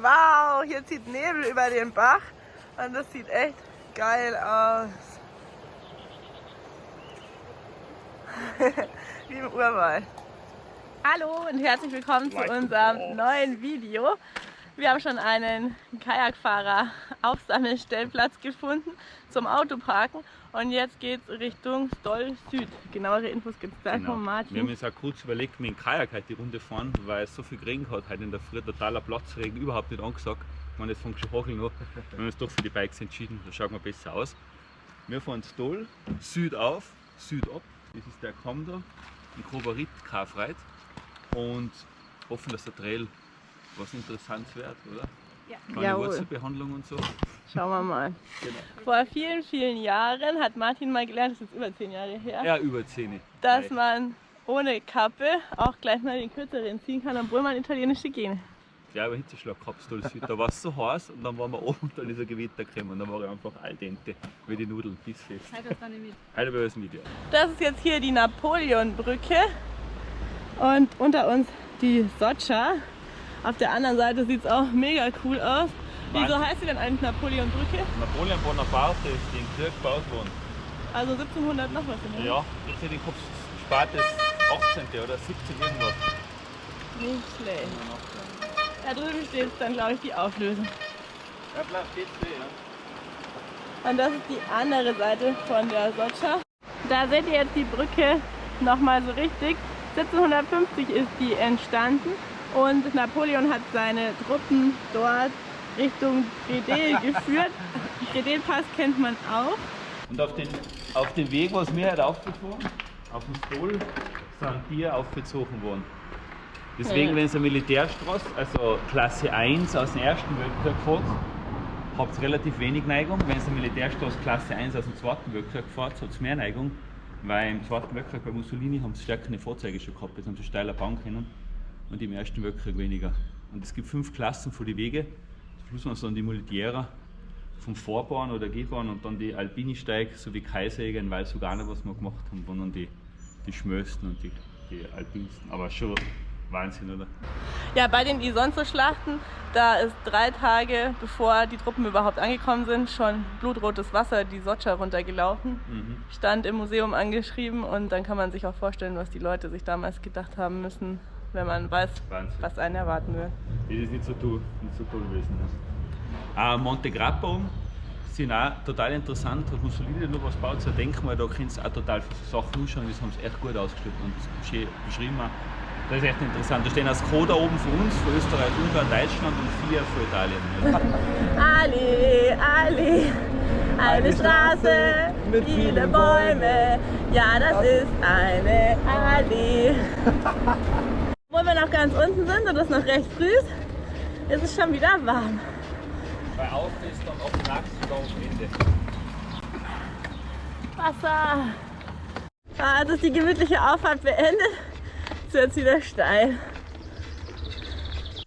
Wow, hier zieht Nebel über den Bach und das sieht echt geil aus. Wie im Urwald. Hallo und herzlich willkommen zu unserem neuen Video. Wir haben schon einen Kajakfahrer Aufsammelstellplatz gefunden zum Autoparken und jetzt geht es Richtung Stoll Süd. Genauere Infos gibt es gleich Genau. von Martin. Wir haben uns auch kurz überlegt, mit dem Kajak heute die Runde fahren, weil es so viel geregnet hat heute in der Früh, totaler Platzregen, überhaupt nicht angesagt. Ich meine, es fängt schon hacheln an. Wir haben uns doch für die Bikes entschieden, da schaut man besser aus. Wir fahren Stoll, Süd auf, Süd ab. Das ist der Kamm da, in Kobarit, Karfreit. Und hoffen, dass der Trail was Interessantes wird, oder? Ja. Jawohl. Wurzelbehandlung und so. Schauen wir mal. Genau. Vor vielen, vielen Jahren hat Martin mal gelernt, das ist jetzt über zehn Jahre her, Ja, über 10. dass Nein. man ohne Kappe auch gleich mal den kürzeren ziehen kann, obwohl man italienische Gene. Ja, aber Hitzeschlag gehabt. Da war es so heiß und dann waren wir oben und dann ist ein Gewitter gekommen und dann war ich einfach al dente, wie die Nudeln, bissfest. Dann nicht mit. Heute bei uns ein Video. Das ist jetzt hier die Napoleonbrücke und unter uns die Socha. Auf der anderen Seite sieht es auch mega cool aus. Wieso heißt sie denn eigentlich Napoleonbrücke? Napoleon Bonaparte ist in Krieg gebaut worden. Also 1700 noch was. in Ja, jetzt hätte ich Kopf spätes 18. oder 17 irgendwas. Nicht schlecht. Da drüben steht dann, glaube ich, die Auflösung. Ja, bleibt jetzt ja. Und das ist die andere Seite von der Socha. Da seht ihr jetzt die Brücke nochmal so richtig. 1750 ist die entstanden und Napoleon hat seine Truppen dort Richtung Redel geführt. Redelpass kennt man auch. Und auf den, auf den Weg, was wir heute aufgefahren, auf dem Stol, sind Tiere aufgezogen worden. Deswegen, Ja. wenn es eine Militärstraße, also Klasse 1 aus dem Ersten Weltkrieg fährt, habt ihr relativ wenig Neigung. Wenn es eine Militärstraße Klasse 1 aus dem Zweiten Weltkrieg fährt, hat es mehr Neigung. Weil im Zweiten Weltkrieg bei Mussolini haben sie stärkere Fahrzeuge schon gehabt, jetzt haben sie steiler bauen können. Und im Ersten Weltkrieg weniger. Und es gibt fünf Klassen von den Wege. Zum Schluss waren es dann die Militärer vom Vorbahn oder Gehbahn und dann die Alpini-Steig sowie Kaiserjäger in Valsugana, was wir gemacht haben, waren dann die, die Schmösten und die, die Alpinsten. Aber schon Wahnsinn, oder? Ja, bei den Isonzo-Schlachten, da ist drei Tage bevor die Truppen überhaupt angekommen sind, schon blutrotes Wasser die Socha runtergelaufen. Mhm. Stand im Museum angeschrieben und dann kann man sich auch vorstellen, was die Leute sich damals gedacht haben müssen, wenn man weiß, Wahnsinn. was einen erwarten wird. Das ist nicht so toll, nicht so toll gewesen. Ne? Ah, Monte Grappa sind auch total interessant. Hat Mussolini noch was gebaut, so ein Denkmal, da kannst du auch total viele Sachen anschauen, das haben sie echt gut ausgestellt und schön beschrieben. Das ist echt interessant. Da stehen auch Skoda oben für uns, für Österreich, Ungarn, Deutschland und vier für Italien. Ja. Ali, Ali, eine Straße mit vielen Bäumen. Ja, das ist eine Ali. Wir noch ganz unten sind und es noch recht früh ist, ist es schon wieder warm. Bei Auf ist dann auf oder auf Ende. Wasser. Ah, jetzt ist die gemütliche Auffahrt beendet. Jetzt wird es wieder steil.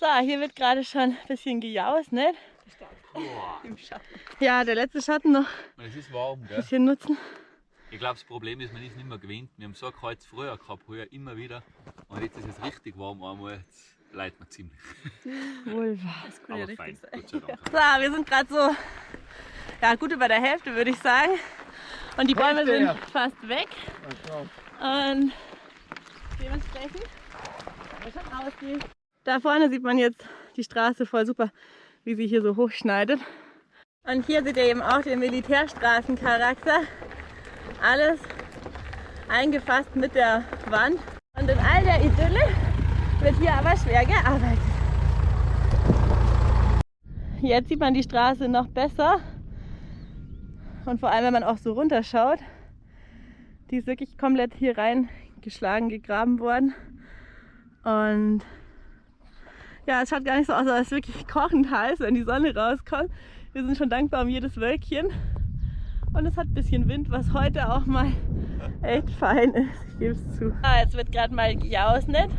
So, hier wird gerade schon ein bisschen gejaust, ne? Im Schatten. Ja, der letzte Schatten noch ein Es ist warm, gell? bisschen nutzen. Ich glaube, das Problem ist, man ist nicht mehr gewöhnt. Wir haben so ein Kreuz früher gehabt, heuer immer wieder. Und jetzt ist es richtig warm einmal. Jetzt leidet man ziemlich. Wohl wahr. Das kann Aber fein, Dank. So, wir sind gerade so ja, gut über der Hälfte, würde ich sagen. Und die Bäume sind fast weg. Und dementsprechend schon aus wie. Da vorne sieht man jetzt die Straße voll super, wie sie hier so hochschneidet. Und hier seht ihr eben auch den Militärstraßencharakter. Alles eingefasst mit der Wand. Und in all der Idylle wird hier aber schwer gearbeitet. Jetzt sieht man die Straße noch besser. Und vor allem, wenn man auch so runterschaut, die ist wirklich komplett hier reingeschlagen, gegraben worden. Und ja, es schaut gar nicht so aus, als es wirklich kochend heiß, wenn die Sonne rauskommt. Wir sind schon dankbar um jedes Wölkchen. Und es hat ein bisschen Wind, was heute auch mal echt fein ist. Ich gebe es zu. Ah, jetzt wird gerade mal gejausnet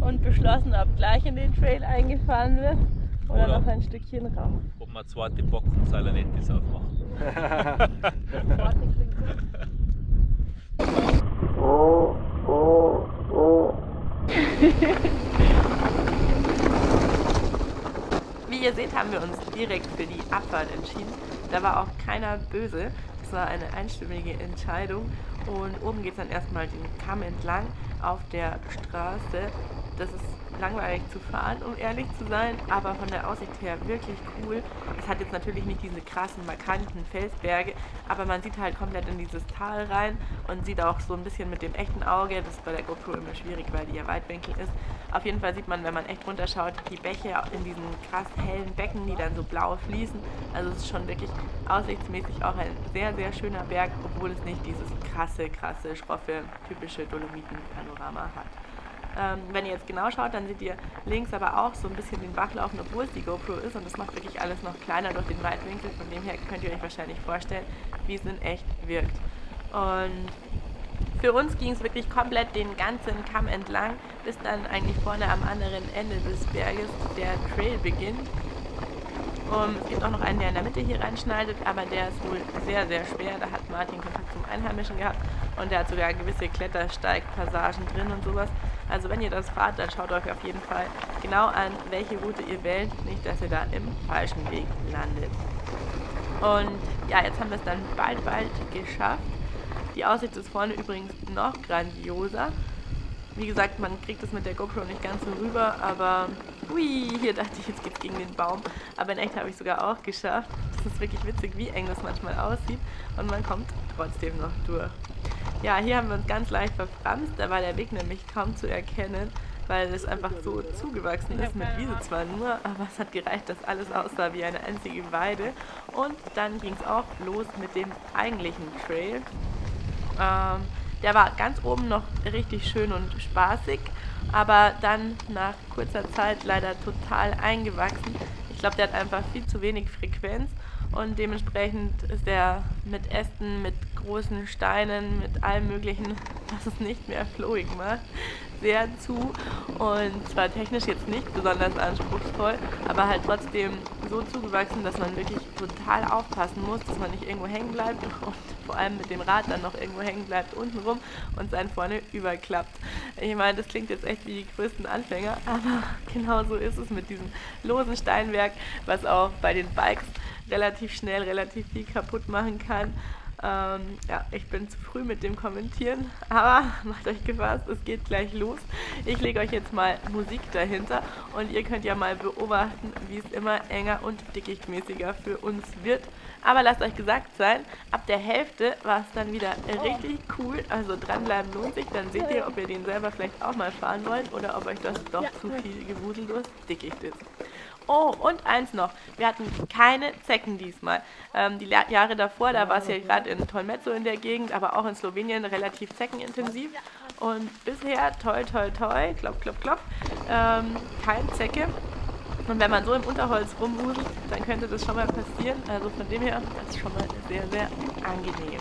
und beschlossen, ob gleich in den Trail eingefahren wird oder, Oder- noch ein Stückchen rauf. Ob wir eine zweite Bock und Salanettis aufmachen. Wie ihr seht, haben wir uns direkt für die Abfahrt entschieden. Da war auch keiner böse. War eine einstimmige Entscheidung. Und oben geht es dann erstmal den Kamm entlang auf der Straße. Das ist langweilig zu fahren, um ehrlich zu sein, aber von der Aussicht her wirklich cool. Es hat jetzt natürlich nicht diese krassen, markanten Felsberge, aber man sieht halt komplett in dieses Tal rein und sieht auch so ein bisschen mit dem echten Auge, das ist bei der GoPro immer schwierig, weil die ja Weitwinkel ist. Auf jeden Fall sieht man, wenn man echt runterschaut, die Bäche in diesen krass hellen Becken, die dann so blau fließen. Also es ist schon wirklich aussichtsmäßig auch ein sehr, sehr schöner Berg, obwohl es nicht dieses krasse, krasse, schroffe, typische Dolomiten-Panorama hat. Ähm, wenn ihr jetzt genau schaut, dann seht ihr links aber auch so ein bisschen den Bach laufen, obwohl es die GoPro ist und das macht wirklich alles noch kleiner durch den Weitwinkel. Von dem her könnt ihr euch wahrscheinlich vorstellen, wie es in echt wirkt. Und für uns ging es wirklich komplett den ganzen Kamm entlang, bis dann eigentlich vorne am anderen Ende des Berges der Trail beginnt. Um, es gibt auch noch einen, der in der Mitte hier reinschneidet, aber der ist wohl sehr, sehr schwer. Da hat Martin Kontakt zum Einheimischen gehabt und der hat sogar gewisse Klettersteigpassagen drin und sowas. Also wenn ihr das fahrt, dann schaut euch auf jeden Fall genau an, welche Route ihr wählt, nicht, dass ihr da im falschen Weg landet. Und ja, jetzt haben wir es dann bald, bald geschafft. Die Aussicht ist vorne übrigens noch grandioser. Wie gesagt, man kriegt es mit der GoPro nicht ganz so rüber, aber hui, hier dachte ich, jetzt geht's gegen den Baum. Aber in echt habe ich sogar auch geschafft. Das ist wirklich witzig, wie eng das manchmal aussieht und man kommt trotzdem noch durch. Ja, hier haben wir uns ganz leicht verfranst, da war der Weg nämlich kaum zu erkennen, weil es einfach so zugewachsen ist mit Wiese zwar nur, aber es hat gereicht, dass alles aussah wie eine einzige Weide. Und dann ging es auch los mit dem eigentlichen Trail. Ähm, der war ganz oben noch richtig schön und spaßig, aber dann nach kurzer Zeit leider total eingewachsen. Ich glaube, der hat einfach viel zu wenig Frequenz und dementsprechend ist er mit Ästen, mit großen Steinen, mit allem möglichen, was es nicht mehr flowig macht, sehr zu und zwar technisch jetzt nicht besonders anspruchsvoll, aber halt trotzdem so zugewachsen, dass man wirklich total aufpassen muss, dass man nicht irgendwo hängen bleibt und vor allem mit dem Rad dann noch irgendwo hängen bleibt untenrum und sein vorne überklappt. Ich meine, das klingt jetzt echt wie die größten Anfänger, aber genau so ist es mit diesem losen Steinwerk, was auch bei den Bikes relativ schnell relativ viel kaputt machen kann. Ähm, ja, ich bin zu früh mit dem Kommentieren, aber macht euch gefasst, es geht gleich los. Ich lege euch jetzt mal Musik dahinter und ihr könnt ja mal beobachten, wie es immer enger und dickichtmäßiger für uns wird. Aber lasst euch gesagt sein, ab der Hälfte war es dann wieder richtig cool, also dranbleiben lohnt sich, dann seht ihr, ob ihr den selber vielleicht auch mal fahren wollt oder ob euch das doch zu viel gewusellos dickicht ist. Oh, und eins noch. Wir hatten keine Zecken diesmal. Ähm, die Jahre davor, da war es ja gerade in Tolmezzo in der Gegend, aber auch in Slowenien relativ zeckenintensiv. Und bisher, toi, toi, toi, klopp, klopp, klopp, ähm, kein Zecke. Und wenn man so im Unterholz rumwuselt, dann könnte das schon mal passieren. Also von dem her, das ist schon mal sehr, sehr angenehm.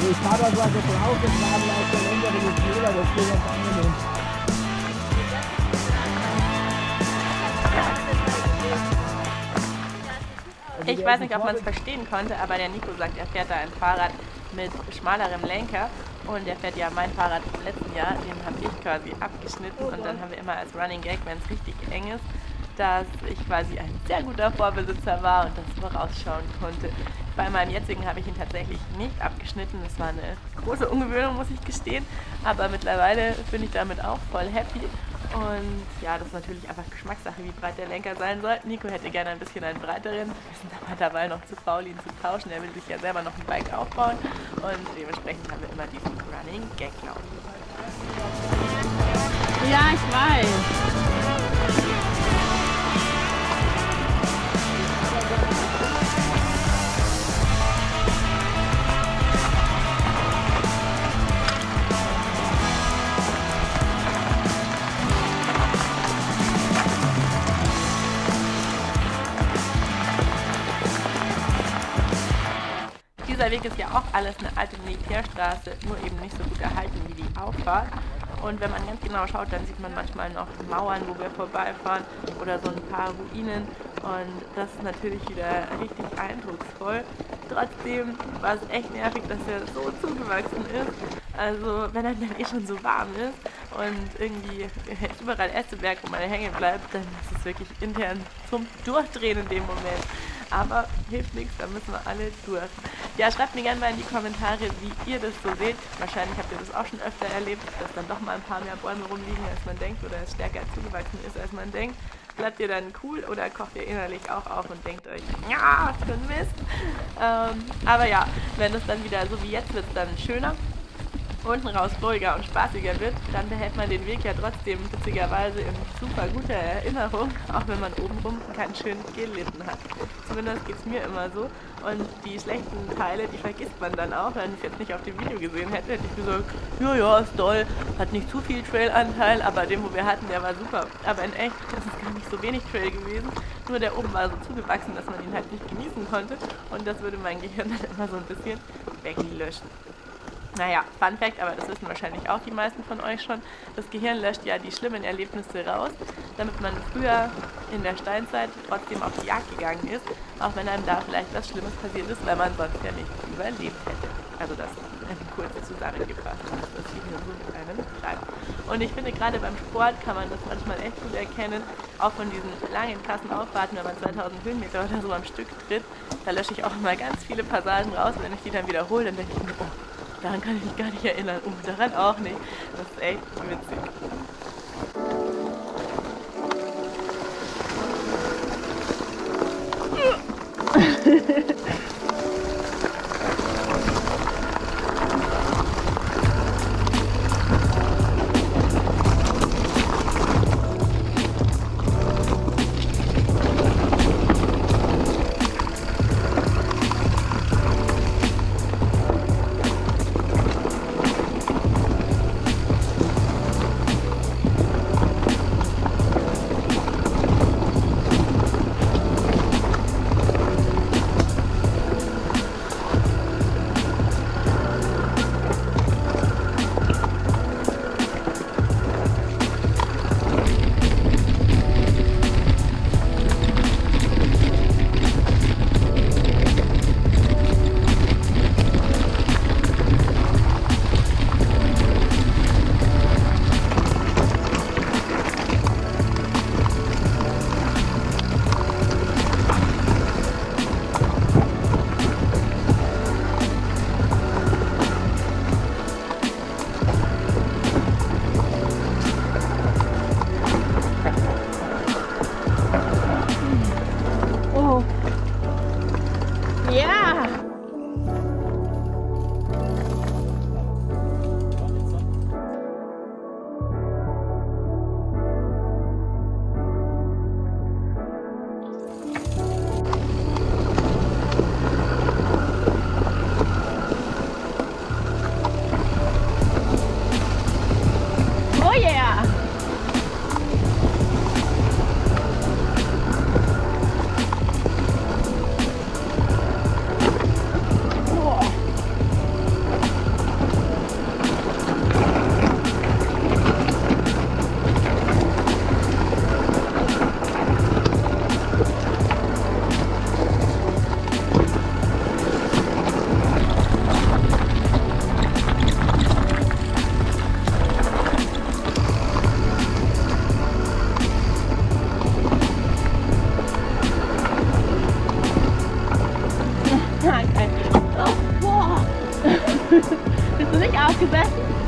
Also ich fahre da so ein bisschen aufgetragen aus der längeren Fehler, das geht ganz angenehm. Ich weiß nicht, ob man es verstehen konnte, aber der Nico sagt, er fährt da ein Fahrrad mit schmalerem Lenker und er fährt ja mein Fahrrad vom letzten Jahr, den habe ich quasi abgeschnitten und dann haben wir immer als Running Gag, wenn es richtig eng ist, dass ich quasi ein sehr guter Vorbesitzer war und das vorausschauen konnte. Bei meinem jetzigen habe ich ihn tatsächlich nicht abgeschnitten. Das war eine große Ungewöhnung, muss ich gestehen. Aber mittlerweile bin ich damit auch voll happy. Und ja, das ist natürlich einfach Geschmackssache, wie breit der Lenker sein soll. Nico hätte gerne ein bisschen einen breiteren. Wir sind aber dabei noch zu faul, ihn zu tauschen. Er will sich ja selber noch ein Bike aufbauen. Und dementsprechend haben wir immer diesen Running Gag laufen. Ja, ich weiß. Dieser Weg ist ja auch alles eine alte Militärstraße, nur eben nicht so gut erhalten wie die Auffahrt. Und wenn man ganz genau schaut, dann sieht man manchmal noch Mauern, wo wir vorbeifahren oder so ein paar Ruinen. Und das ist natürlich wieder richtig eindrucksvoll. Trotzdem war es echt nervig, dass er so zugewachsen ist. Also wenn er dann eh schon so warm ist und irgendwie überall Ästeberg, wo man hängen bleibt, dann ist es wirklich intern zum Durchdrehen in dem Moment. Aber hilft nichts, da müssen wir alle durch. Ja, schreibt mir gerne mal in die Kommentare, wie ihr das so seht. Wahrscheinlich habt ihr das auch schon öfter erlebt, dass dann doch mal ein paar mehr Bäume rumliegen, als man denkt, oder es stärker zugewachsen ist, als man denkt. Bleibt ihr dann cool oder kocht ihr innerlich auch auf und denkt euch, ja, für ein Mist. Ähm, aber ja, wenn es dann wieder so wie jetzt wird, dann schöner unten raus ruhiger und spaßiger wird, dann behält man den Weg ja trotzdem witzigerweise in super guter Erinnerung, auch wenn man obenrum ganz schön gelitten hat. Zumindest geht es mir immer so. Und die schlechten Teile, die vergisst man dann auch. Wenn ich jetzt nicht auf dem Video gesehen hätte, hätte ich gesagt, ja, ja, ist toll, hat nicht zu viel Trailanteil, aber den, wo wir hatten, der war super. Aber in echt ist es gar nicht so wenig Trail gewesen. Nur der oben war so zugewachsen, dass man ihn halt nicht genießen konnte. Und das würde mein Gehirn dann immer so ein bisschen weglöschen. Naja, Fun Fact, aber das wissen wahrscheinlich auch die meisten von euch schon. Das Gehirn löscht ja die schlimmen Erlebnisse raus, damit man früher in der Steinzeit trotzdem auf die Jagd gegangen ist, auch wenn einem da vielleicht was Schlimmes passiert ist, weil man sonst ja nicht überlebt hätte. Also das kurz zusammengefasst, was das Gehirn so mit einem treibt. Und ich finde, gerade beim Sport kann man das manchmal echt gut erkennen, auch von diesen langen, krassen Auffahrten, wenn man 2000 Höhenmeter oder so am Stück tritt, da lösche ich auch immer ganz viele Passagen raus und wenn ich die dann wiederhole, dann denke ich mir, oh, Daran kann ich mich gar nicht erinnern. Und daran auch nicht. Das ist echt witzig. Bist du nicht aufgesessen?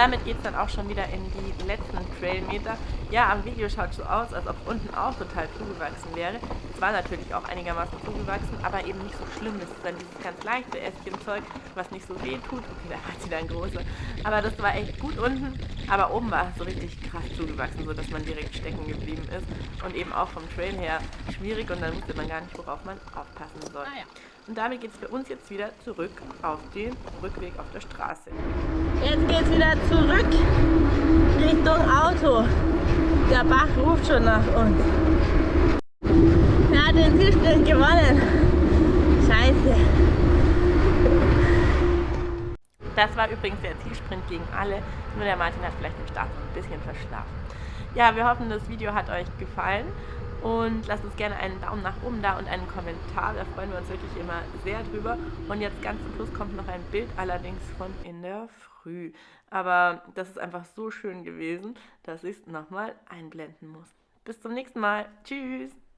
damit geht es dann auch schon wieder in die letzten Trailmeter. Ja, am Video schaut so aus, als ob unten auch total zugewachsen wäre. Es war natürlich auch einigermaßen zugewachsen, aber eben nicht so schlimm. Das ist dann dieses ganz leichte Ästchenzeug, was nicht so weh tut. Okay, da hat sie dann große. Aber das war echt gut unten. Aber oben war es so richtig krass zugewachsen, sodass man direkt stecken geblieben ist. Und eben auch vom Trail her schwierig und dann wusste man gar nicht, worauf man aufpassen soll. Ah, ja. Und damit geht es für uns jetzt wieder zurück auf den Rückweg auf der Straße. Jetzt geht es wieder zurück Richtung Auto. Der Bach ruft schon nach uns. Er hat den Zielsprint gewonnen. Scheiße. Das war übrigens der Zielsprint gegen alle. Nur der Martin hat vielleicht im Start ein bisschen verschlafen. Ja, wir hoffen, das Video hat euch gefallen und lasst uns gerne einen Daumen nach oben da und einen Kommentar, da freuen wir uns wirklich immer sehr drüber. Und jetzt ganz zum Schluss kommt noch ein Bild, allerdings von in der Früh. Aber das ist einfach so schön gewesen, dass ich es nochmal einblenden muss. Bis zum nächsten Mal. Tschüss!